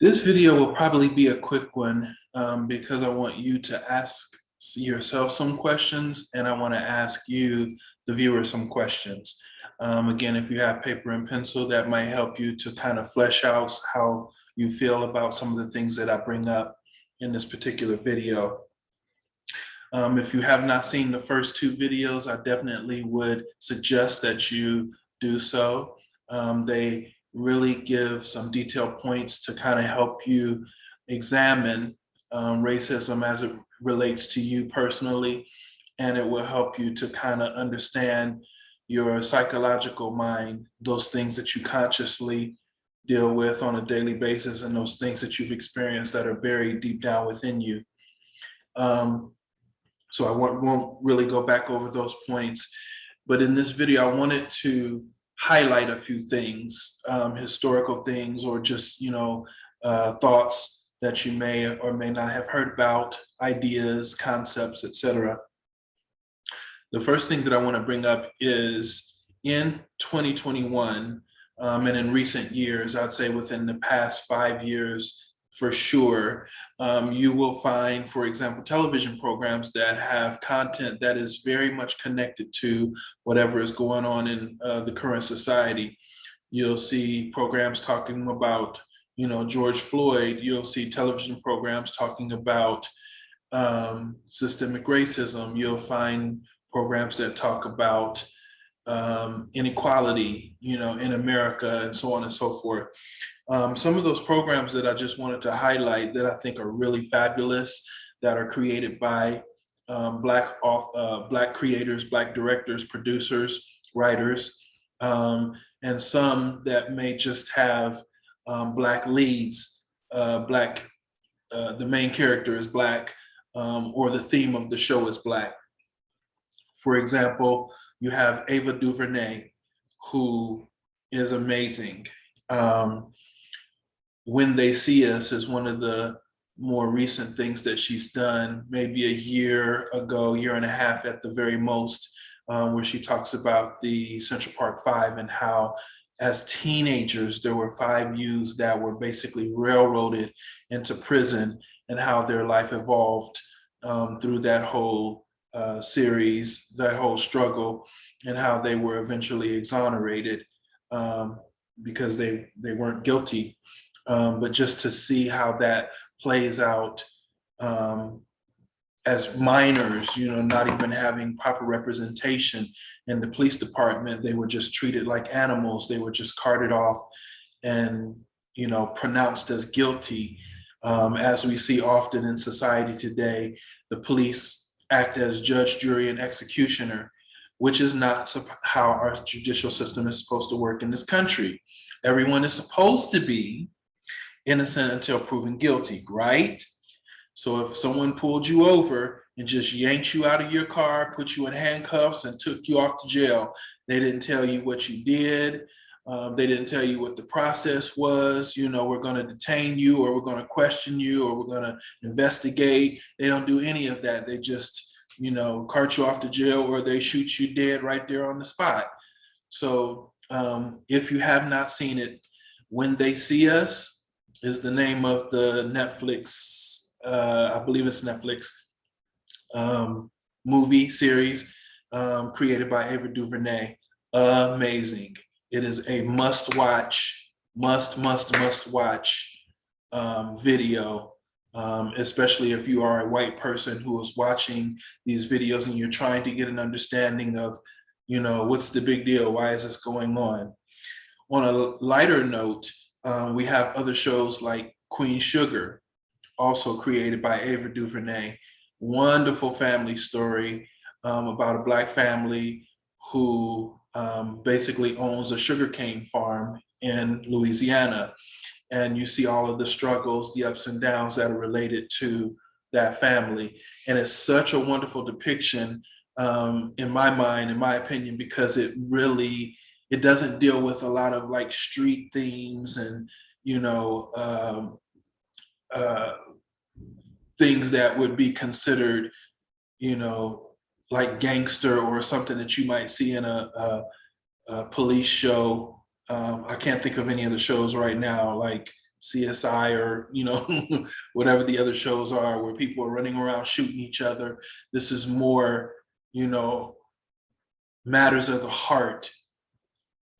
This video will probably be a quick one um, because I want you to ask yourself some questions and I want to ask you, the viewer, some questions. Um, again, if you have paper and pencil, that might help you to kind of flesh out how you feel about some of the things that I bring up in this particular video. Um, if you have not seen the first two videos, I definitely would suggest that you do so. Um, they really give some detailed points to kind of help you examine um, racism as it relates to you personally. And it will help you to kind of understand your psychological mind, those things that you consciously deal with on a daily basis and those things that you've experienced that are buried deep down within you. Um, so I won't, won't really go back over those points. But in this video, I wanted to highlight a few things, um, historical things, or just, you know, uh, thoughts that you may or may not have heard about, ideas, concepts, etc. The first thing that I want to bring up is in 2021, um, and in recent years, I'd say within the past five years, for sure. Um, you will find, for example, television programs that have content that is very much connected to whatever is going on in uh, the current society. You'll see programs talking about, you know, George Floyd. You'll see television programs talking about um, systemic racism. You'll find programs that talk about um, inequality, you know, in America and so on and so forth. Um, some of those programs that I just wanted to highlight that I think are really fabulous, that are created by um, black uh, black creators, black directors, producers, writers, um, and some that may just have um, black leads, uh, black, uh, the main character is black, um, or the theme of the show is black. For example, you have Ava DuVernay, who is amazing. Um, when they see us is one of the more recent things that she's done, maybe a year ago, year and a half at the very most, um, where she talks about the Central Park Five and how as teenagers, there were five youths that were basically railroaded into prison and how their life evolved um, through that whole uh, series, that whole struggle, and how they were eventually exonerated um, because they, they weren't guilty um, but just to see how that plays out um, as minors, you know, not even having proper representation in the police department, they were just treated like animals. They were just carted off and, you know, pronounced as guilty. Um, as we see often in society today, the police act as judge, jury, and executioner, which is not how our judicial system is supposed to work in this country. Everyone is supposed to be innocent until proven guilty, right? So if someone pulled you over and just yanked you out of your car, put you in handcuffs and took you off to jail, they didn't tell you what you did. Um, they didn't tell you what the process was. You know, we're going to detain you or we're going to question you or we're going to investigate. They don't do any of that. They just, you know, cart you off to jail or they shoot you dead right there on the spot. So um, if you have not seen it, when they see us, is the name of the Netflix, uh, I believe it's Netflix, um, movie series um, created by Ava DuVernay. Amazing. It is a must watch, must, must, must watch um, video, um, especially if you are a white person who is watching these videos and you're trying to get an understanding of, you know, what's the big deal? Why is this going on? On a lighter note, um, we have other shows like Queen Sugar, also created by Ava DuVernay. Wonderful family story um, about a black family who um, basically owns a sugarcane farm in Louisiana. And you see all of the struggles, the ups and downs that are related to that family. And it's such a wonderful depiction um, in my mind, in my opinion, because it really it doesn't deal with a lot of like street themes and you know um, uh, things that would be considered you know like gangster or something that you might see in a, a, a police show um, I can't think of any of the shows right now like CSI or, you know, whatever the other shows are where people are running around shooting each other. This is more, you know, matters of the heart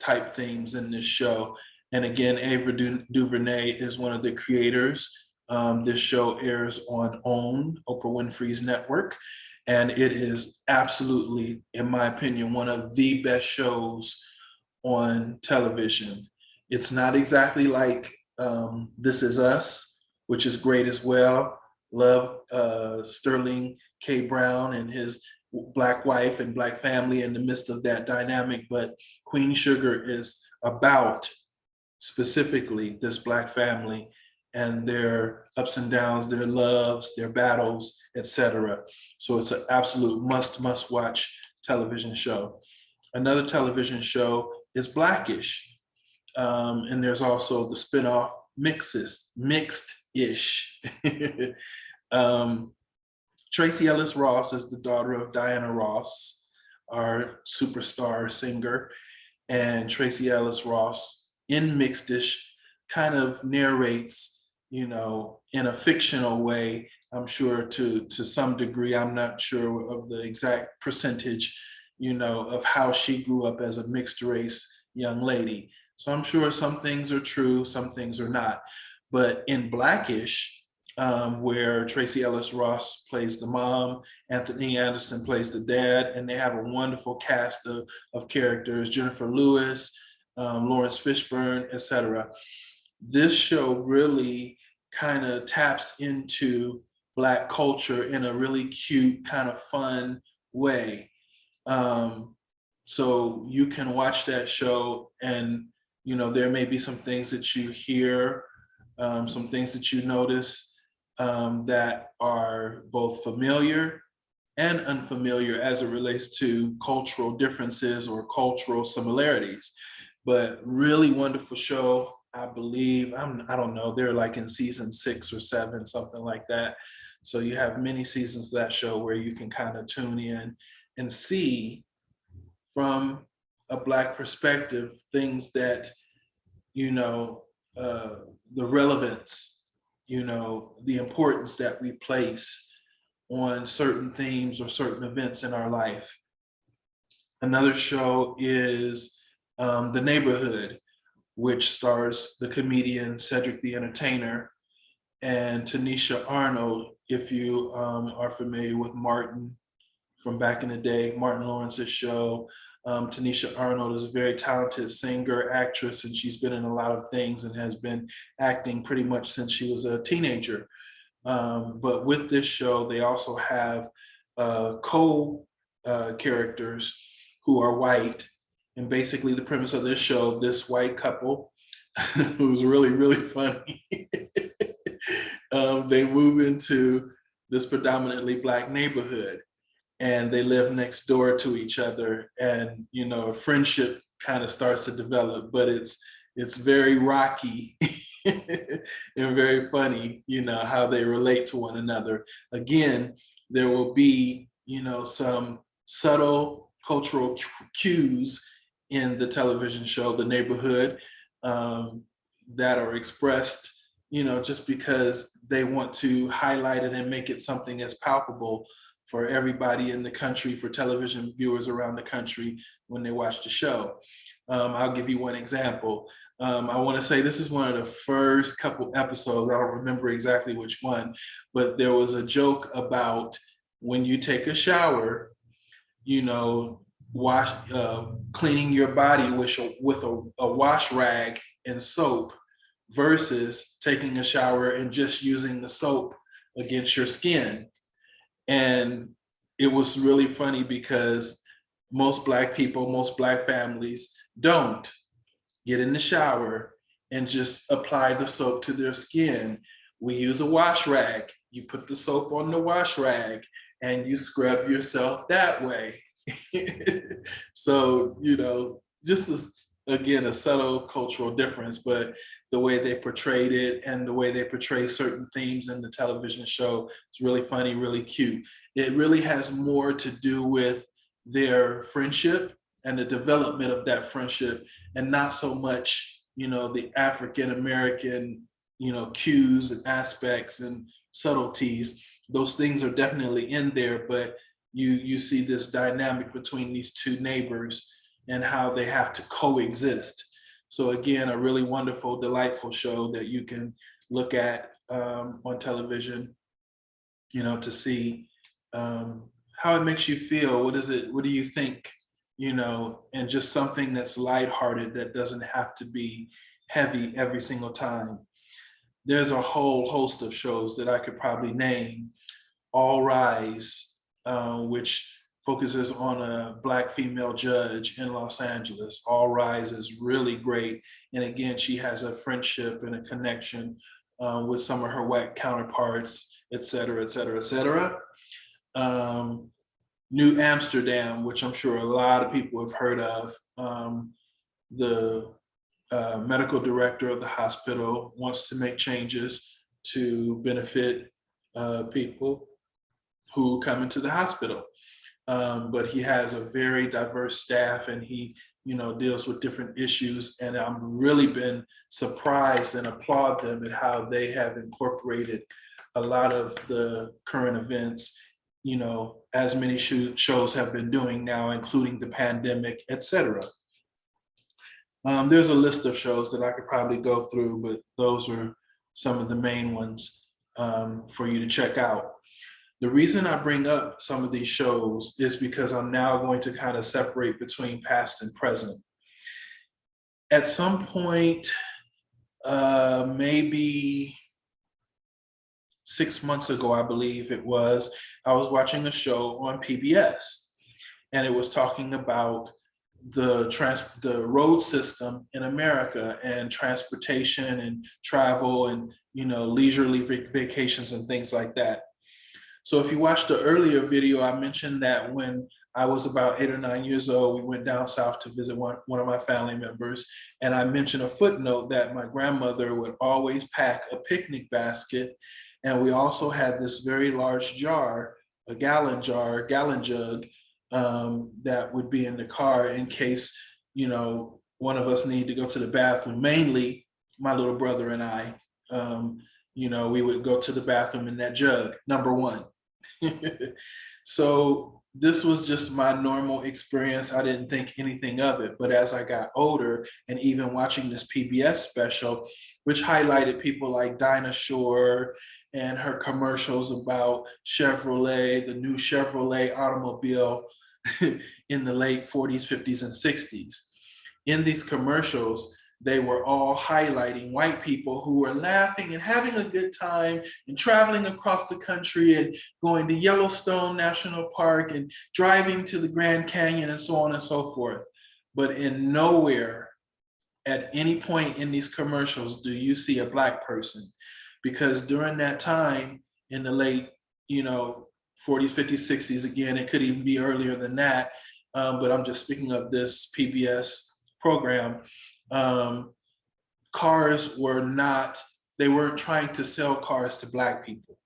type themes in this show. And again, Ava Du- DuVernay is one of the creators. Um, this show airs on OWN, Oprah Winfrey's network. And it is absolutely, in my opinion, one of the best shows on television. It's not exactly like um, This Is Us, which is great as well. Love uh, Sterling K. Brown and his black wife and black family in the midst of that dynamic, but Queen Sugar is about specifically this black family and their ups and downs, their loves, their battles, etc. So it's an absolute must, must watch television show. Another television show is Blackish. Um, and there's also the spinoff Mixes, Mixed-ish. um, Tracee Ellis Ross is the daughter of Diana Ross, our superstar singer. And Tracee Ellis Ross in Mixed-ish kind of narrates, you know, in a fictional way, I'm sure to, to some degree, I'm not sure of the exact percentage, you know, of how she grew up as a mixed race young lady. So I'm sure some things are true, some things are not. But in Blackish, um, where Tracee Ellis Ross plays the mom, Anthony Anderson plays the dad, and they have a wonderful cast of, of characters, Jennifer Lewis, um, Laurence Fishburne, etc. This show really kind of taps into Black culture in a really cute, kind of fun way. Um, so you can watch that show and you know there may be some things that you hear, um, some things that you notice um, that are both familiar and unfamiliar as it relates to cultural differences or cultural similarities. But really wonderful show. I believe, I'm, I don't know, they're like in season six or seven, something like that. So you have many seasons of that show where you can kind of tune in and see from a Black perspective, things that, you know, uh, the relevance, you know, the importance that we place on certain themes or certain events in our life. Another show is um, The Neighborhood, which stars the comedian Cedric the Entertainer and Tanisha Arnold, if you um, are familiar with Martin from back in the day, Martin Lawrence's show. Um, Tanisha Arnold is a very talented singer, actress, and she's been in a lot of things and has been acting pretty much since she was a teenager. Um, but with this show, they also have uh, co-characters uh, who are white. And basically the premise of this show, this white couple, who's really, really funny, um, they move into this predominantly black neighborhood and they live next door to each other and you know a friendship kind of starts to develop but it's it's very rocky and very funny you know how they relate to one another. Again there will be you know some subtle cultural cues in the television show the neighborhood um, that are expressed you know just because they want to highlight it and make it something as palpable for everybody in the country, for television viewers around the country when they watch the show. Um, I'll give you one example. Um, I want to say this is one of the first couple episodes. I don't remember exactly which one, but there was a joke about when you take a shower, you know, wash, uh, cleaning your body with with a, a wash rag and soap versus taking a shower and just using the soap against your skin. And it was really funny because most black people, most black families don't get in the shower and just apply the soap to their skin. We use a wash rag. You put the soap on the wash rag and you scrub yourself that way. so, you know, just as, again, a subtle cultural difference, but the way they portrayed it and the way they portray certain themes in the television show, it's really funny, really cute. It really has more to do with their friendship and the development of that friendship and not so much, you know, the African American you know, cues and aspects and subtleties. Those things are definitely in there, but you you see this dynamic between these two neighbors and how they have to coexist. So again, a really wonderful, delightful show that you can look at um, on television, you know, to see um, how it makes you feel. What is it? What do you think? You know, and just something that's lighthearted that doesn't have to be heavy every single time. There's a whole host of shows that I could probably name. All Rise, uh, which focuses on a black female judge in Los Angeles. All Rise is really great. And again, she has a friendship and a connection uh, with some of her white counterparts, et cetera, et cetera, et cetera. Um, New Amsterdam, which I'm sure a lot of people have heard of. Um, the uh, medical director of the hospital wants to make changes to benefit uh, people who come into the hospital. Um, but he has a very diverse staff and he you know, deals with different issues. And I've really been surprised and applaud them at how they have incorporated a lot of the current events, you know, as many shows have been doing now, including the pandemic, et cetera. Um, there's a list of shows that I could probably go through, but those are some of the main ones um, for you to check out. The reason I bring up some of these shows is because I'm now going to kind of separate between past and present. At some point, uh, maybe six months ago, I believe it was, I was watching a show on PBS and it was talking about the trans the road system in America and transportation and travel and you know leisurely vacations and things like that. So if you watched the earlier video, I mentioned that when I was about eight or nine years old, we went down south to visit one, one of my family members. And I mentioned a footnote that my grandmother would always pack a picnic basket. And we also had this very large jar, a gallon jar, gallon jug um, that would be in the car in case, you know, one of us need to go to the bathroom, mainly my little brother and I. Um, you know, we would go to the bathroom in that jug, number one. so this was just my normal experience. I didn't think anything of it. But as I got older and even watching this PBS special, which highlighted people like Dinah Shore and her commercials about Chevrolet, the new Chevrolet automobile in the late 40s, 50s, and 60s. In these commercials, they were all highlighting white people who were laughing and having a good time and traveling across the country and going to Yellowstone National Park and driving to the Grand Canyon and so on and so forth. But in nowhere at any point in these commercials do you see a black person because during that time in the late, you know, 40s, 50s, 60s, again, it could even be earlier than that, um, but I'm just speaking of this PBS program, um, cars were not, they weren't trying to sell cars to black people.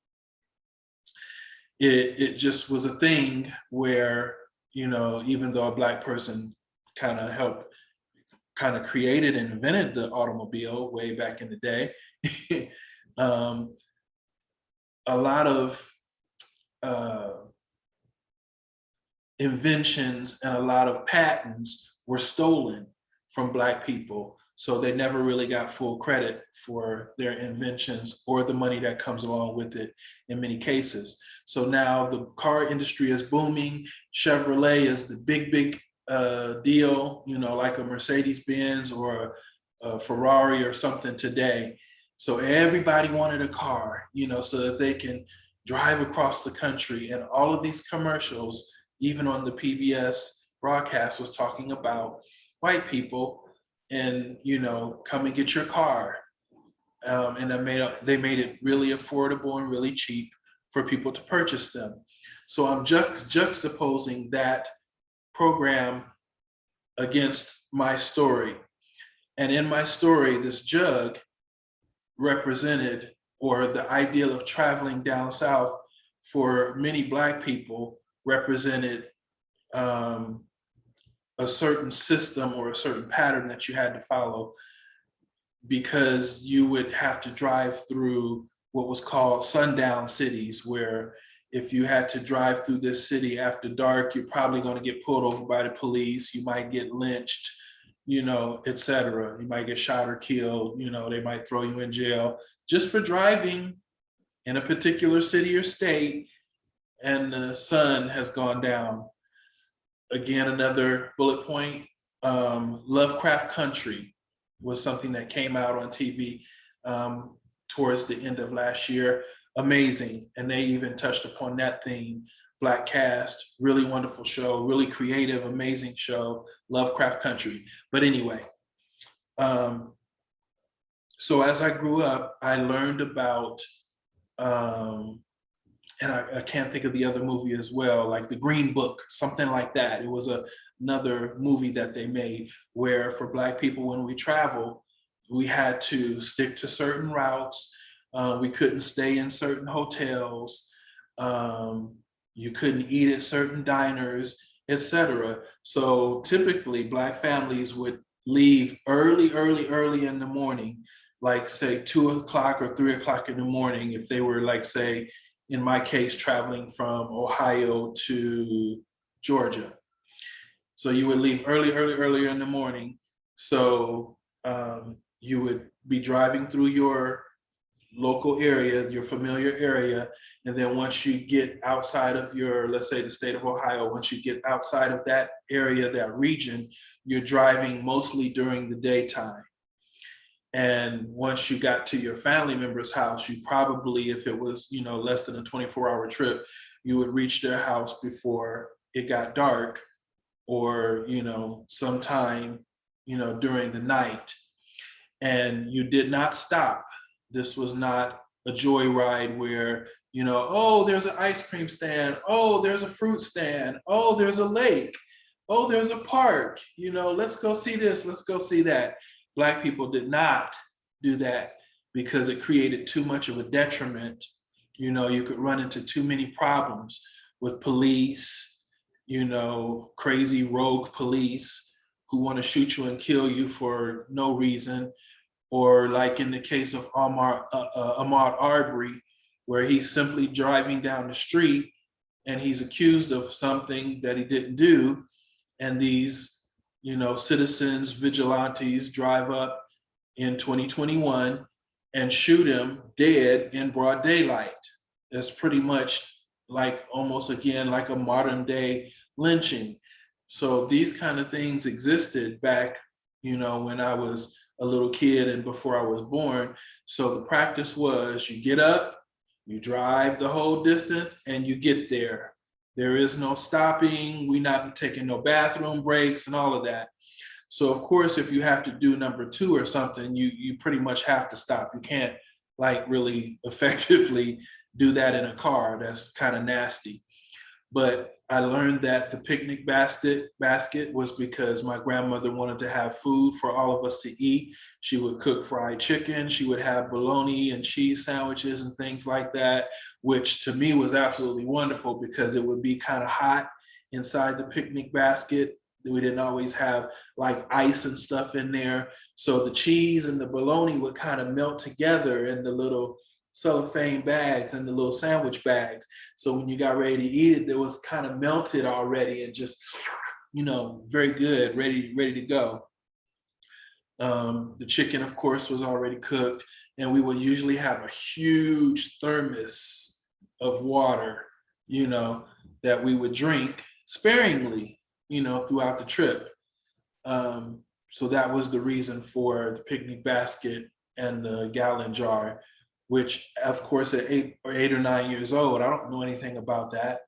It, it just was a thing where, you know, even though a black person kind of helped, kind of created and invented the automobile way back in the day, um, a lot of uh, inventions and a lot of patents were stolen from Black people. So they never really got full credit for their inventions or the money that comes along with it in many cases. So now the car industry is booming. Chevrolet is the big, big uh, deal, you know, like a Mercedes Benz or a Ferrari or something today. So everybody wanted a car, you know, so that they can drive across the country. And all of these commercials, even on the PBS broadcast was talking about white people and you know come and get your car um, and they made, they made it really affordable and really cheap for people to purchase them. So I'm juxt juxtaposing that program against my story. And in my story, this jug represented, or the ideal of traveling down south for many Black people represented um, a certain system or a certain pattern that you had to follow. because you would have to drive through what was called sundown cities, where if you had to drive through this city after dark, you're probably going to get pulled over by the police. You might get lynched, you know, et cetera. You might get shot or killed. You know, they might throw you in jail just for driving in a particular city or state and the sun has gone down. Again, another bullet point, um, Lovecraft Country was something that came out on TV um, towards the end of last year. Amazing. And they even touched upon that theme. Black cast, really wonderful show, really creative, amazing show, Lovecraft Country. But anyway, um, so as I grew up, I learned about, um, and I, I can't think of the other movie as well, like The Green Book, something like that. It was a, another movie that they made where for Black people, when we travel, we had to stick to certain routes. Uh, we couldn't stay in certain hotels. Um, you couldn't eat at certain diners, etc. So typically Black families would leave early, early, early in the morning, like say two o'clock or three o'clock in the morning, if they were like say, in my case, traveling from Ohio to Georgia. So you would leave early, early, earlier in the morning. So um, you would be driving through your local area, your familiar area. And then once you get outside of your, let's say the state of Ohio, once you get outside of that area, that region, you're driving mostly during the daytime. And once you got to your family member's house, you probably, if it was, you know, less than a 24 hour trip, you would reach their house before it got dark or, you know, sometime, you know, during the night. And you did not stop this was not a joyride where, you know, oh, there's an ice cream stand. Oh, there's a fruit stand. Oh, there's a lake. Oh, there's a park. You know, let's go see this. Let's go see that. Black people did not do that because it created too much of a detriment. You know, you could run into too many problems with police, you know, crazy rogue police who want to shoot you and kill you for no reason or like in the case of Ahmaud, uh, uh, Arbery, where he's simply driving down the street and he's accused of something that he didn't do. And these, you know, citizens, vigilantes drive up in 2021 and shoot him dead in broad daylight. That's pretty much like almost again, like a modern day lynching. So these kind of things existed back, you know, when I was a little kid and before I was born. So the practice was you get up, you drive the whole distance and you get there. There is no stopping. We not taking no bathroom breaks and all of that. So of course, if you have to do number two or something, you, you pretty much have to stop. You can't like really effectively do that in a car. That's kind of nasty. But I learned that the picnic basket basket was because my grandmother wanted to have food for all of us to eat. She would cook fried chicken. She would have bologna and cheese sandwiches and things like that, which to me was absolutely wonderful because it would be kind of hot inside the picnic basket. We didn't always have like ice and stuff in there. So the cheese and the bologna would kind of melt together in the little cellophane bags and the little sandwich bags. So when you got ready to eat it, it was kind of melted already and just, you know, very good, ready, ready to go. Um, the chicken, of course, was already cooked and we would usually have a huge thermos of water, you know, that we would drink sparingly, you know, throughout the trip. Um, so that was the reason for the picnic basket and the gallon jar which of course at eight or eight or nine years old, I don't know anything about that.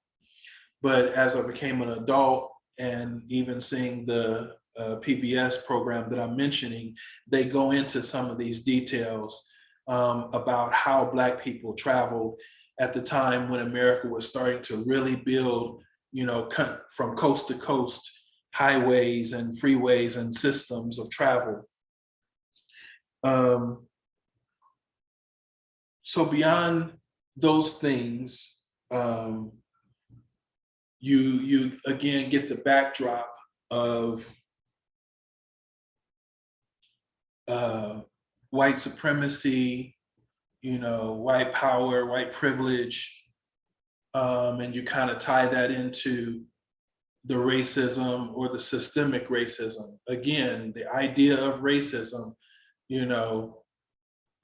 But as I became an adult and even seeing the uh, PBS program that I'm mentioning, they go into some of these details um, about how Black people traveled at the time when America was starting to really build, you know, from coast to coast highways and freeways and systems of travel. Um, so beyond those things, um, you you again get the backdrop of uh, white supremacy, you know, white power, white privilege, um, and you kind of tie that into the racism or the systemic racism. Again, the idea of racism, you know,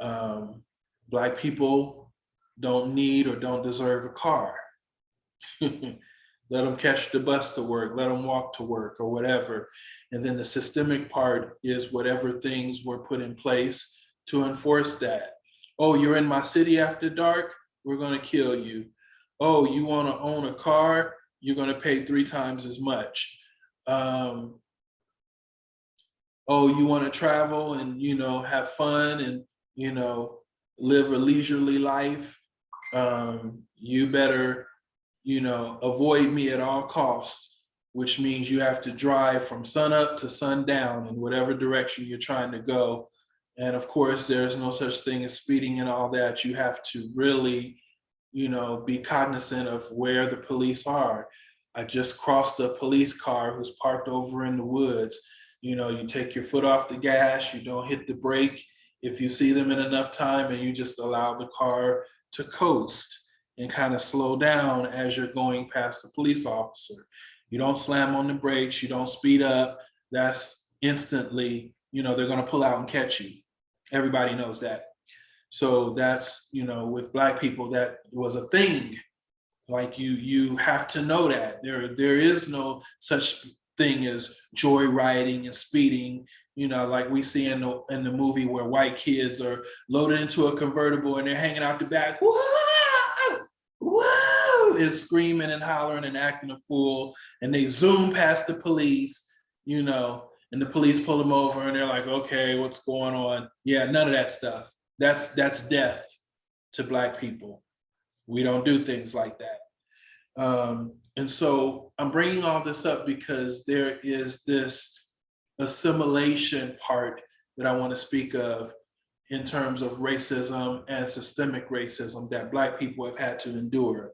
um, black people don't need or don't deserve a car. let them catch the bus to work, let them walk to work or whatever. And then the systemic part is whatever things were put in place to enforce that. Oh, you're in my city after dark, we're gonna kill you. Oh, you wanna own a car, you're gonna pay three times as much. Um, oh, you wanna travel and you know have fun and you know live a leisurely life, um, you better you know, avoid me at all costs, which means you have to drive from sun up to sundown in whatever direction you're trying to go. And of course, there's no such thing as speeding and all that. You have to really, you know, be cognizant of where the police are. I just crossed a police car who's parked over in the woods. You know, you take your foot off the gas, you don't hit the brake. If you see them in enough time and you just allow the car to coast and kind of slow down as you're going past the police officer. You don't slam on the brakes, you don't speed up. That's instantly, you know, they're gonna pull out and catch you. Everybody knows that. So that's, you know, with black people, that was a thing. Like you, you have to know that there, there is no such thing as joyriding and speeding you know, like we see in the in the movie where white kids are loaded into a convertible and they're hanging out the back. Woo! whoa, is screaming and hollering and acting a fool. And they zoom past the police, you know, and the police pull them over and they're like, okay, what's going on? Yeah, none of that stuff. That's, that's death to black people. We don't do things like that. Um, and so I'm bringing all this up because there is this assimilation part that I want to speak of in terms of racism and systemic racism that Black people have had to endure.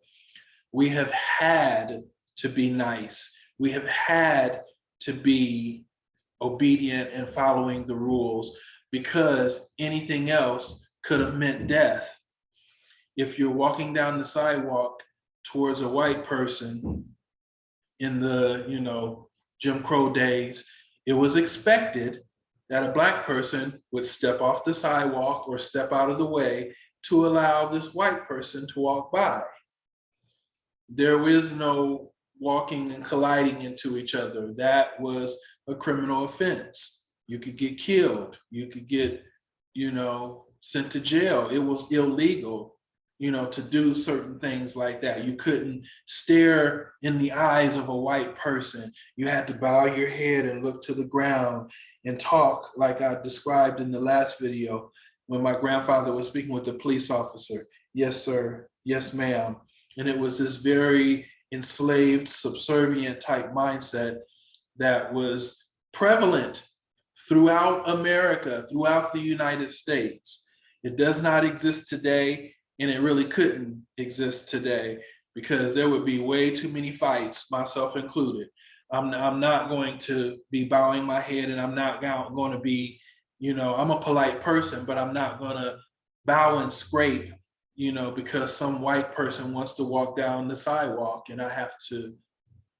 We have had to be nice. We have had to be obedient and following the rules because anything else could have meant death. If you're walking down the sidewalk towards a white person in the, you know, Jim Crow days, it was expected that a black person would step off the sidewalk or step out of the way to allow this white person to walk by. There is no walking and colliding into each other. That was a criminal offense. You could get killed. You could get, you know, sent to jail. It was illegal you know, to do certain things like that. You couldn't stare in the eyes of a white person. You had to bow your head and look to the ground and talk like I described in the last video when my grandfather was speaking with the police officer. Yes, sir. Yes, ma'am. And it was this very enslaved, subservient type mindset that was prevalent throughout America, throughout the United States. It does not exist today and it really couldn't exist today because there would be way too many fights, myself included. I'm, I'm not going to be bowing my head and I'm not going to be, you know, I'm a polite person, but I'm not going to bow and scrape, you know, because some white person wants to walk down the sidewalk and I have to,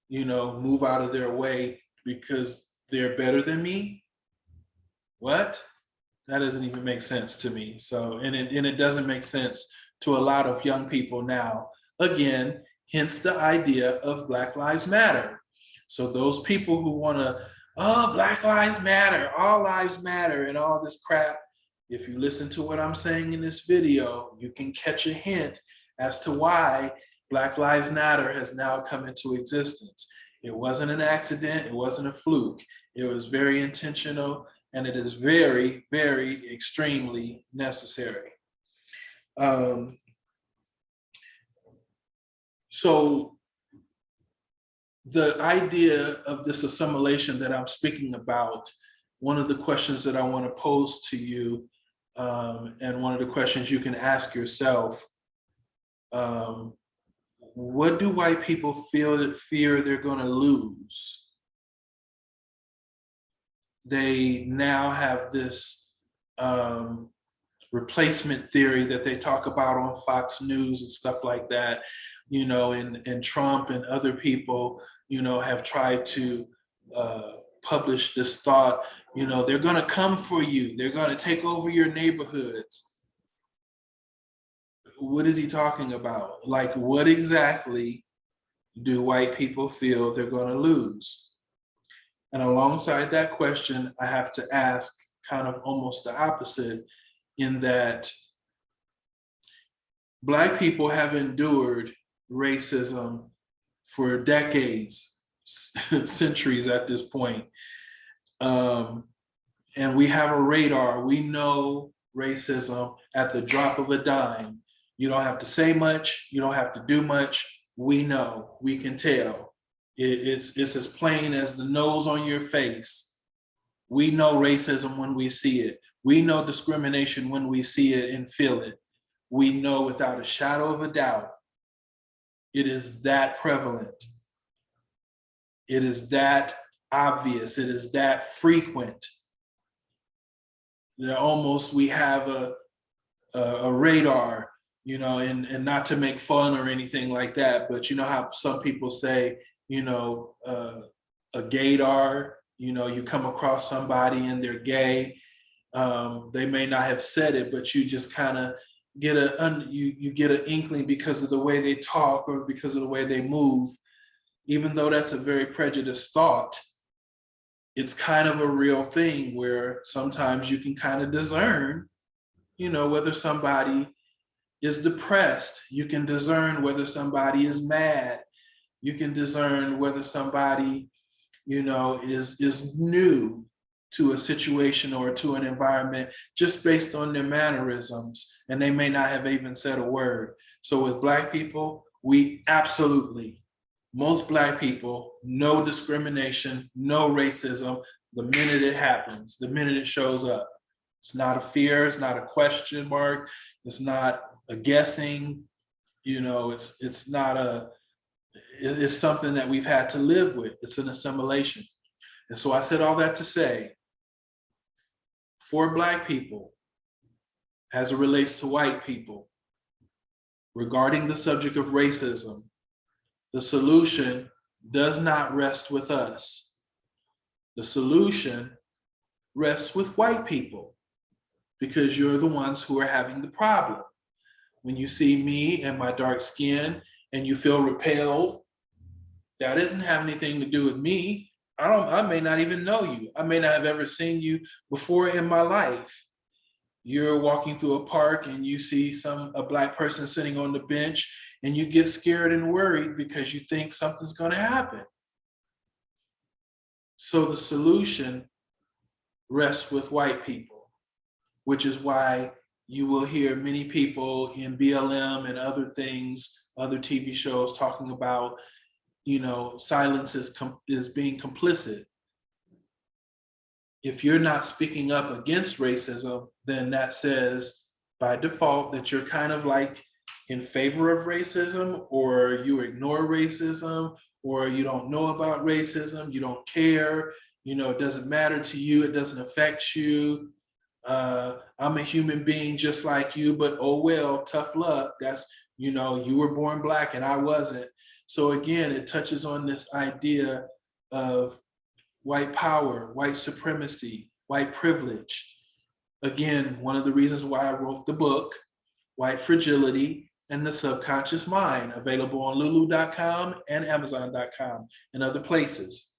you know, move out of their way because they're better than me. What? That doesn't even make sense to me. So, and it, and it doesn't make sense to a lot of young people now. Again, hence the idea of Black Lives Matter. So those people who wanna, oh, Black Lives Matter, all lives matter and all this crap, if you listen to what I'm saying in this video, you can catch a hint as to why Black Lives Matter has now come into existence. It wasn't an accident, it wasn't a fluke. It was very intentional and it is very, very extremely necessary. Um, so the idea of this assimilation that I'm speaking about, one of the questions that I want to pose to you, um, and one of the questions you can ask yourself, um, what do white people feel that fear they're going to lose? They now have this um, replacement theory that they talk about on Fox News and stuff like that, you know, and, and Trump and other people, you know, have tried to uh, publish this thought, you know, they're gonna come for you. They're gonna take over your neighborhoods. What is he talking about? Like, what exactly do white people feel they're gonna lose? And alongside that question, I have to ask kind of almost the opposite in that Black people have endured racism for decades, centuries at this point. Um, and we have a radar. We know racism at the drop of a dime. You don't have to say much. You don't have to do much. We know. We can tell. It, it's, it's as plain as the nose on your face. We know racism when we see it. We know discrimination when we see it and feel it. We know without a shadow of a doubt, it is that prevalent. It is that obvious. It is that frequent. You know, almost we have a, a, a radar, you know, and, and not to make fun or anything like that, but you know how some people say, you know, uh, a gaydar, you know, you come across somebody and they're gay um, they may not have said it, but you just kind of get a you you get an inkling because of the way they talk or because of the way they move. Even though that's a very prejudiced thought, it's kind of a real thing where sometimes you can kind of discern, you know, whether somebody is depressed. You can discern whether somebody is mad. You can discern whether somebody, you know, is is new to a situation or to an environment just based on their mannerisms and they may not have even said a word. So with black people, we absolutely, most black people, know discrimination, know racism, the minute it happens, the minute it shows up. It's not a fear, it's not a question mark, it's not a guessing, you know, it's it's not a, it's something that we've had to live with. It's an assimilation. And so I said all that to say, for Black people as it relates to white people regarding the subject of racism, the solution does not rest with us. The solution rests with white people because you're the ones who are having the problem. When you see me and my dark skin and you feel repelled, that doesn't have anything to do with me. I don't, I may not even know you. I may not have ever seen you before in my life. You're walking through a park and you see some, a black person sitting on the bench and you get scared and worried because you think something's gonna happen. So the solution rests with white people, which is why you will hear many people in BLM and other things, other TV shows talking about you know, silence is, is being complicit. If you're not speaking up against racism, then that says by default that you're kind of like in favor of racism or you ignore racism or you don't know about racism, you don't care, you know, it doesn't matter to you, it doesn't affect you. Uh, I'm a human being just like you, but oh well, tough luck. That's, you know, you were born black and I wasn't. So again, it touches on this idea of white power, white supremacy, white privilege. Again, one of the reasons why I wrote the book, White Fragility and the Subconscious Mind, available on lulu.com and amazon.com and other places.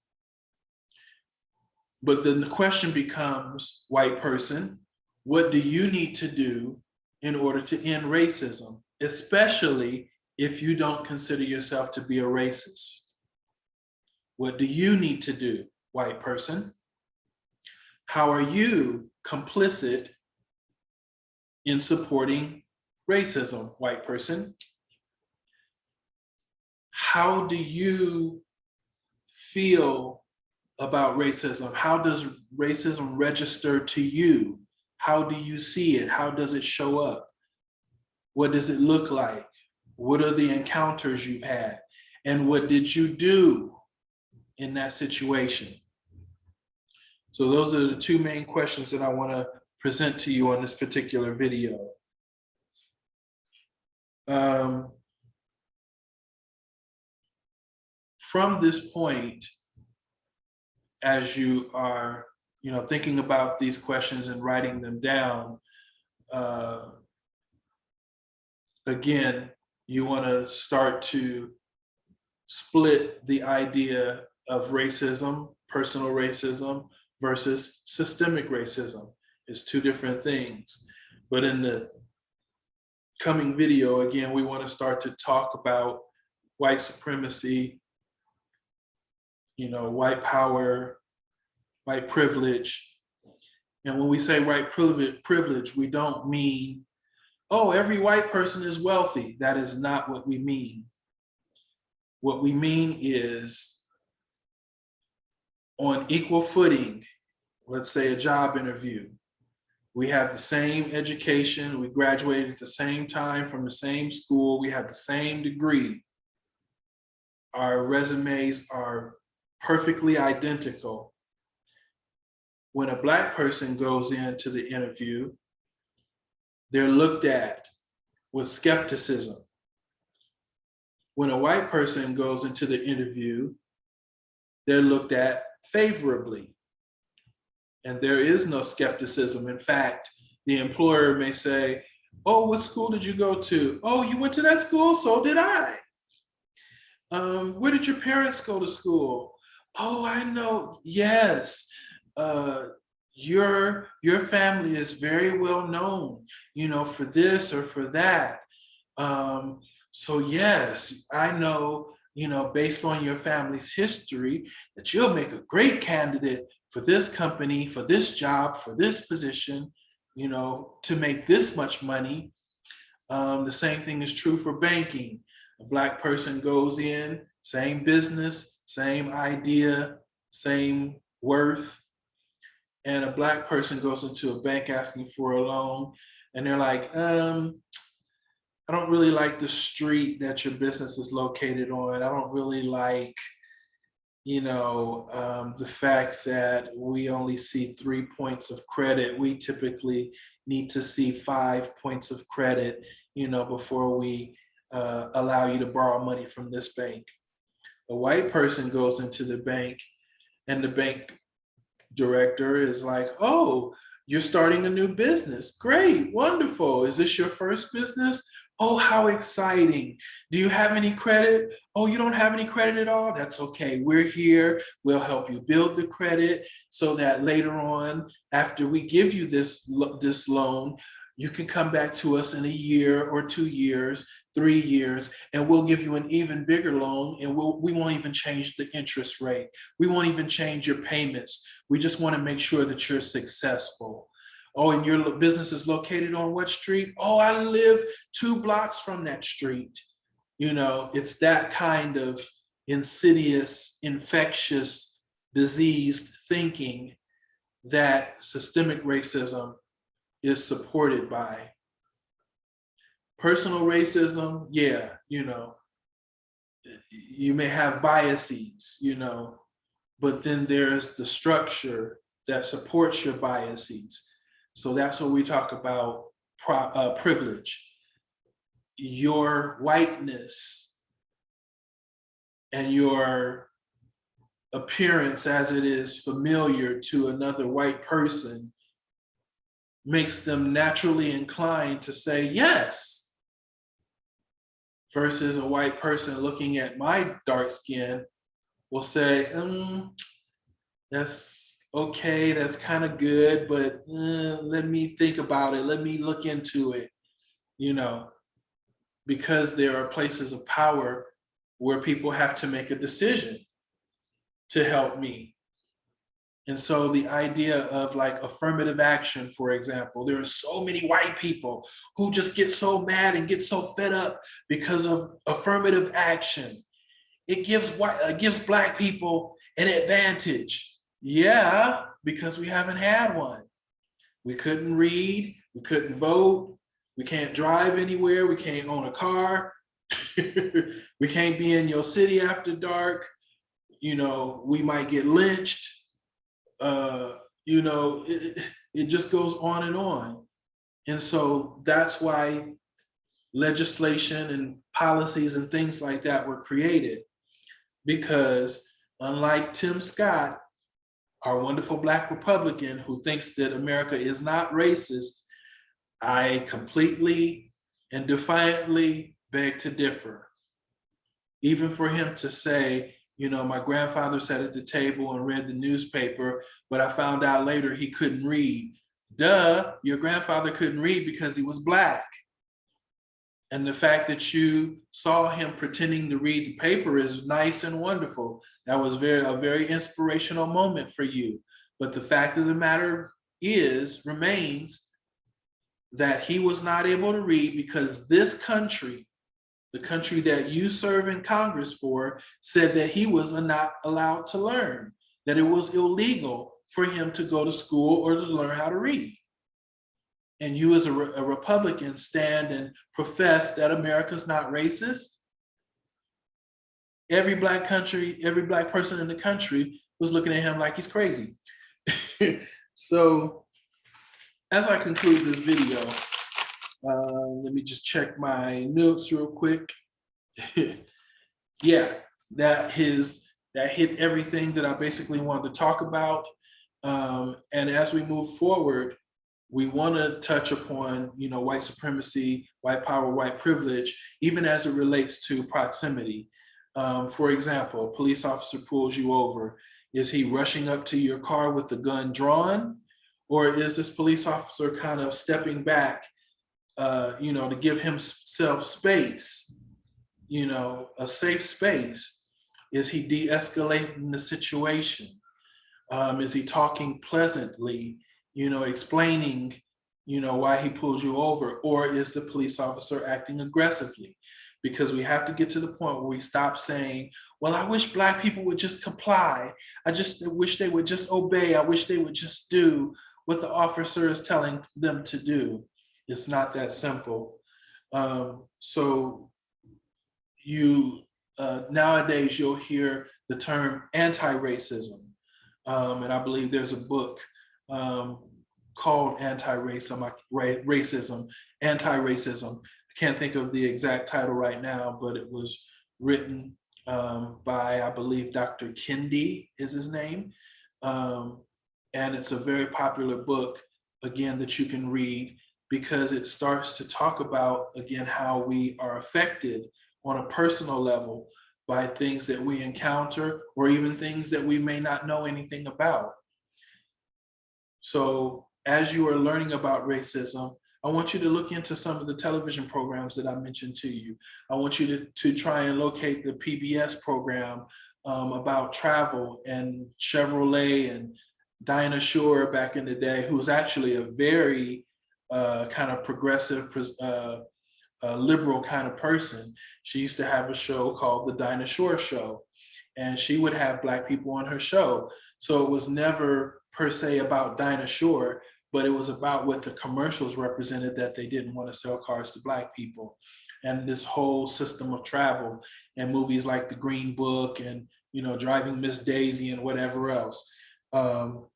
But then the question becomes, white person, what do you need to do in order to end racism, especially if you don't consider yourself to be a racist? What do you need to do, white person? How are you complicit in supporting racism, white person? How do you feel about racism? How does racism register to you? How do you see it? How does it show up? What does it look like? What are the encounters you've had? And what did you do in that situation? So those are the two main questions that I want to present to you on this particular video. Um, from this point, as you are, you know, thinking about these questions and writing them down, uh, again, you want to start to split the idea of racism, personal racism versus systemic racism. It's two different things. But in the coming video, again, we want to start to talk about white supremacy, you know, white power, white privilege. And when we say white privilege, privilege, we don't mean, oh, every white person is wealthy. That is not what we mean. What we mean is on equal footing, let's say a job interview, we have the same education, we graduated at the same time from the same school, we have the same degree. Our resumes are perfectly identical. When a black person goes into the interview, they're looked at with skepticism. When a white person goes into the interview, they're looked at favorably. And there is no skepticism. In fact, the employer may say, oh, what school did you go to? Oh, you went to that school? So did I. Um, where did your parents go to school? oh, I know, yes, uh, your, your family is very well known, you know, for this or for that. Um, so yes, I know, you know, based on your family's history, that you'll make a great candidate for this company, for this job, for this position, you know, to make this much money. Um, the same thing is true for banking. A black person goes in, same business, same idea, same worth. And a black person goes into a bank asking for a loan and they're like, um, I don't really like the street that your business is located on. I don't really like, you know, um, the fact that we only see three points of credit. We typically need to see five points of credit, you know, before we uh, allow you to borrow money from this bank a white person goes into the bank and the bank director is like, oh, you're starting a new business. Great, wonderful. Is this your first business? Oh, how exciting. Do you have any credit? Oh, you don't have any credit at all? That's okay. We're here. We'll help you build the credit so that later on, after we give you this, this loan, you can come back to us in a year or two years three years, and we'll give you an even bigger loan and we'll, we won't even change the interest rate. We won't even change your payments. We just wanna make sure that you're successful. Oh, and your business is located on what street? Oh, I live two blocks from that street. You know, it's that kind of insidious, infectious, diseased thinking that systemic racism is supported by personal racism, yeah, you know, you may have biases, you know, but then there's the structure that supports your biases. So that's what we talk about uh, privilege. Your whiteness and your appearance as it is familiar to another white person makes them naturally inclined to say, yes, versus a white person looking at my dark skin will say, um, that's okay, that's kind of good, but uh, let me think about it. Let me look into it, you know, because there are places of power where people have to make a decision to help me. And so the idea of like affirmative action, for example, there are so many white people who just get so mad and get so fed up because of affirmative action. It gives white, gives black people an advantage. Yeah, because we haven't had one. We couldn't read, we couldn't vote, we can't drive anywhere, we can't own a car, we can't be in your city after dark. You know, we might get lynched uh, you know, it, It just goes on and on. And so that's why legislation and policies and things like that were created. Because unlike Tim Scott, our wonderful Black Republican who thinks that America is not racist, I completely and defiantly beg to differ. Even for him to say, you know, my grandfather sat at the table and read the newspaper, but I found out later he couldn't read. Duh, your grandfather couldn't read because he was Black. And the fact that you saw him pretending to read the paper is nice and wonderful. That was very a very inspirational moment for you. But the fact of the matter is, remains, that he was not able to read because this country, the country that you serve in Congress for, said that he was not allowed to learn, that it was illegal for him to go to school or to learn how to read and you as a, re a Republican stand and profess that America's not racist, every black country, every black person in the country was looking at him like he's crazy. so as I conclude this video, uh, let me just check my notes real quick. yeah, that his that hit everything that I basically wanted to talk about. Um, and as we move forward, we want to touch upon, you know, white supremacy, white power, white privilege, even as it relates to proximity. Um, for example, a police officer pulls you over. Is he rushing up to your car with the gun drawn? Or is this police officer kind of stepping back, uh, you know, to give himself space, you know, a safe space? Is he de-escalating the situation? Um, is he talking pleasantly? you know, explaining, you know, why he pulls you over, or is the police officer acting aggressively? Because we have to get to the point where we stop saying, well, I wish black people would just comply. I just wish they would just obey. I wish they would just do what the officer is telling them to do. It's not that simple. Um, so you, uh, nowadays you'll hear the term anti-racism. Um, and I believe there's a book um, called anti-racism, racism, anti-racism. I can't think of the exact title right now, but it was written um, by, I believe, Dr. Kendi is his name. Um, and it's a very popular book, again, that you can read because it starts to talk about, again, how we are affected on a personal level by things that we encounter or even things that we may not know anything about. So as you are learning about racism, I want you to look into some of the television programs that I mentioned to you. I want you to, to try and locate the PBS program um, about travel and Chevrolet and Dinah Shore back in the day, who was actually a very uh, kind of progressive, uh, uh, liberal kind of person. She used to have a show called The Dinah Shore Show, and she would have Black people on her show. So it was never per se about Dinah Shore, but it was about what the commercials represented that they didn't want to sell cars to black people. And this whole system of travel and movies like The Green Book and, you know, Driving Miss Daisy and whatever else. Um,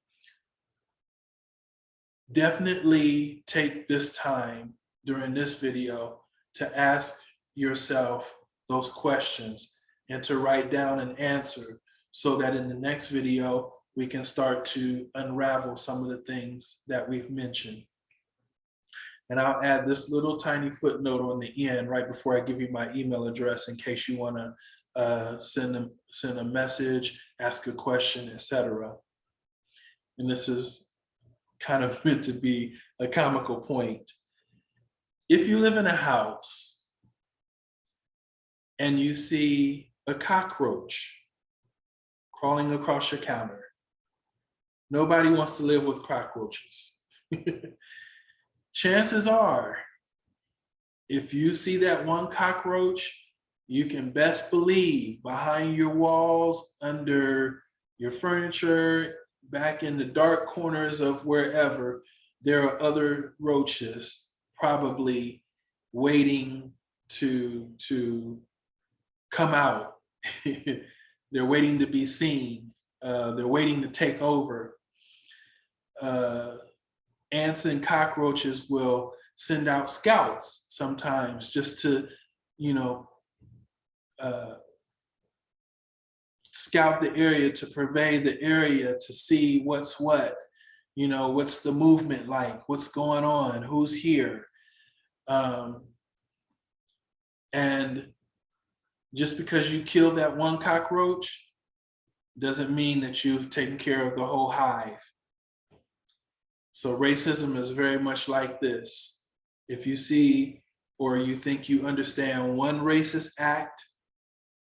definitely take this time during this video to ask yourself those questions and to write down an answer so that in the next video, we can start to unravel some of the things that we've mentioned. And I'll add this little tiny footnote on the end right before I give you my email address in case you want to uh, send, a, send a message, ask a question, etc. And this is kind of meant to be a comical point. If you live in a house and you see a cockroach crawling across your counter, Nobody wants to live with cockroaches. Chances are, if you see that one cockroach, you can best believe behind your walls, under your furniture, back in the dark corners of wherever, there are other roaches probably waiting to, to come out. they're waiting to be seen. Uh, they're waiting to take over. Uh, ants and cockroaches will send out scouts sometimes just to, you know, uh, scout the area to pervade the area to see what's what, you know, what's the movement like, what's going on, who's here. Um, and just because you killed that one cockroach doesn't mean that you've taken care of the whole hive. So racism is very much like this. If you see or you think you understand one racist act,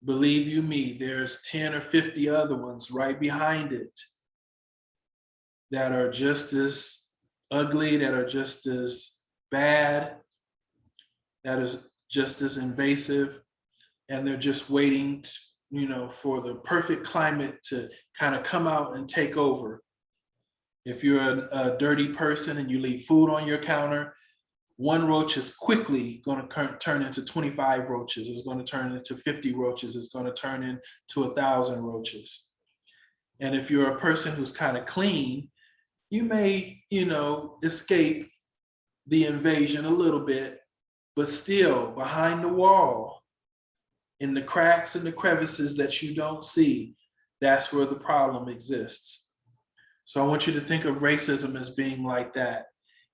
believe you me, there's 10 or 50 other ones right behind it that are just as ugly, that are just as bad, that is just as invasive, and they're just waiting, to, you know, for the perfect climate to kind of come out and take over. If you're a, a dirty person and you leave food on your counter, one roach is quickly going to turn into 25 roaches. It's going to turn into 50 roaches. It's going to turn into a thousand roaches. And if you're a person who's kind of clean, you may, you know, escape the invasion a little bit, but still behind the wall, in the cracks and the crevices that you don't see, that's where the problem exists. So I want you to think of racism as being like that.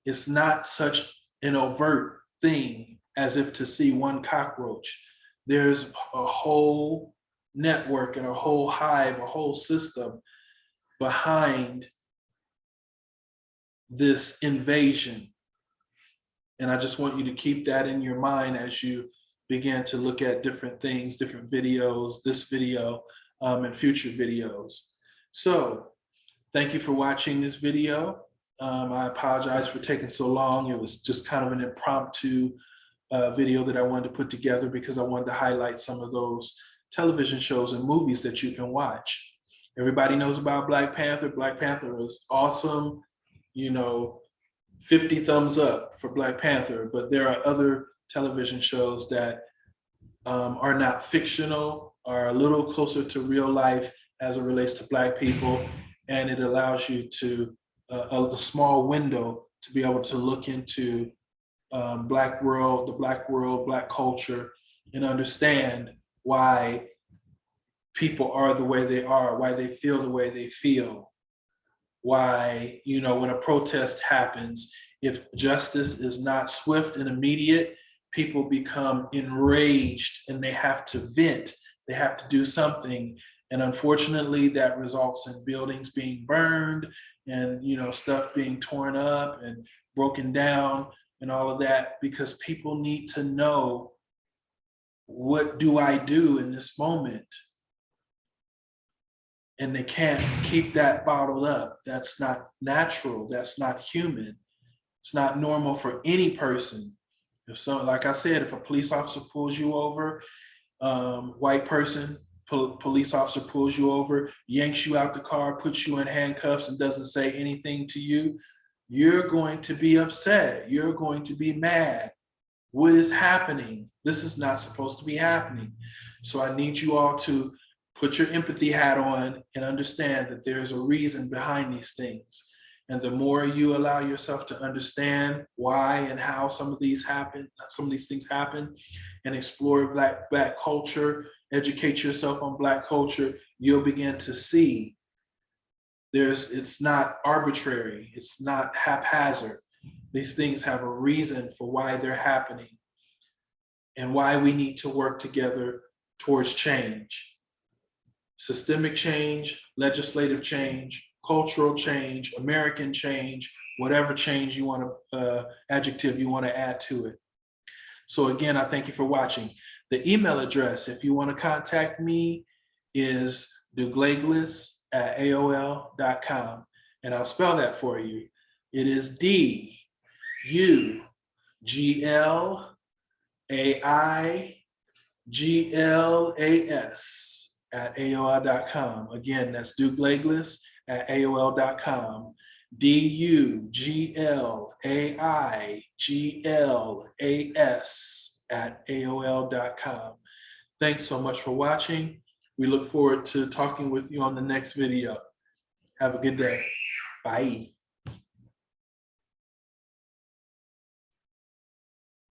It's not such an overt thing as if to see one cockroach. There's a whole network and a whole hive, a whole system behind this invasion. And I just want you to keep that in your mind as you begin to look at different things, different videos, this video, um, and future videos. So thank you for watching this video. Um, I apologize for taking so long. It was just kind of an impromptu uh, video that I wanted to put together because I wanted to highlight some of those television shows and movies that you can watch. Everybody knows about Black Panther. Black Panther is awesome. You know, 50 thumbs up for Black Panther, but there are other television shows that um, are not fictional, are a little closer to real life as it relates to Black people. And it allows you to a, a small window to be able to look into um, Black world, the Black world, Black culture, and understand why people are the way they are, why they feel the way they feel, why, you know, when a protest happens, if justice is not swift and immediate, people become enraged and they have to vent, they have to do something. And unfortunately, that results in buildings being burned and you know stuff being torn up and broken down and all of that because people need to know what do I do in this moment? And they can't keep that bottled up. That's not natural. That's not human. It's not normal for any person. If so, like I said, if a police officer pulls you over, um, white person, pol police officer pulls you over, yanks you out the car, puts you in handcuffs and doesn't say anything to you, you're going to be upset. You're going to be mad. What is happening? This is not supposed to be happening. So I need you all to put your empathy hat on and understand that there's a reason behind these things. And the more you allow yourself to understand why and how some of these happen, some of these things happen, and explore black, black culture, educate yourself on black culture, you'll begin to see there's it's not arbitrary, it's not haphazard. These things have a reason for why they're happening and why we need to work together towards change. Systemic change, legislative change, cultural change, American change, whatever change you want to, uh, adjective you want to add to it. So again, I thank you for watching. The email address, if you want to contact me, is douglaeglis at AOL.com. And I'll spell that for you. It is D U G L A I G L A S at AOL.com. Again, that's douglaeglis at AOL.com. D-U-G-L-A-I-G-L-A-S at AOL.com. Thanks so much for watching. We look forward to talking with you on the next video. Have a good day. Bye.